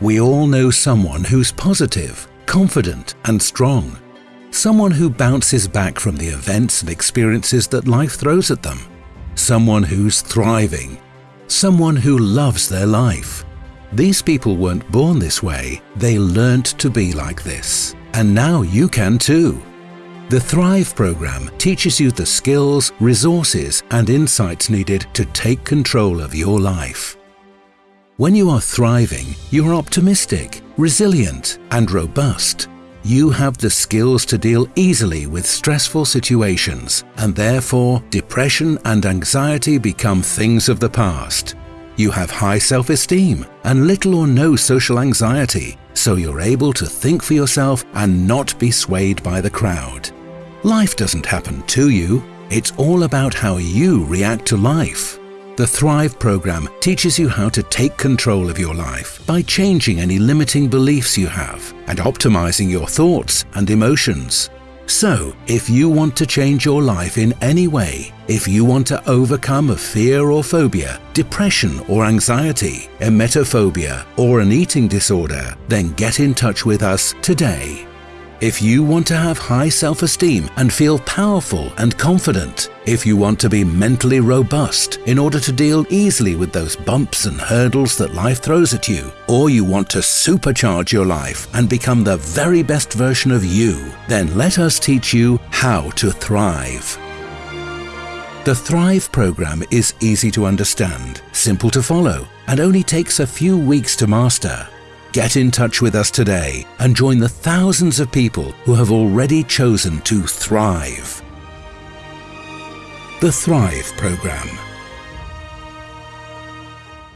We all know someone who's positive, confident and strong. Someone who bounces back from the events and experiences that life throws at them. Someone who's thriving. Someone who loves their life. These people weren't born this way, they learnt to be like this. And now you can too. The Thrive program teaches you the skills, resources and insights needed to take control of your life. When you are thriving, you are optimistic, resilient and robust. You have the skills to deal easily with stressful situations and therefore depression and anxiety become things of the past. You have high self-esteem and little or no social anxiety, so you're able to think for yourself and not be swayed by the crowd. Life doesn't happen to you, it's all about how you react to life. The Thrive program teaches you how to take control of your life by changing any limiting beliefs you have and optimizing your thoughts and emotions. So, if you want to change your life in any way, if you want to overcome a fear or phobia, depression or anxiety, emetophobia or an eating disorder, then get in touch with us today. If you want to have high self-esteem and feel powerful and confident, if you want to be mentally robust in order to deal easily with those bumps and hurdles that life throws at you, or you want to supercharge your life and become the very best version of you, then let us teach you how to thrive. The Thrive program is easy to understand, simple to follow, and only takes a few weeks to master. Get in touch with us today and join the thousands of people who have already chosen to thrive. The Thrive Programme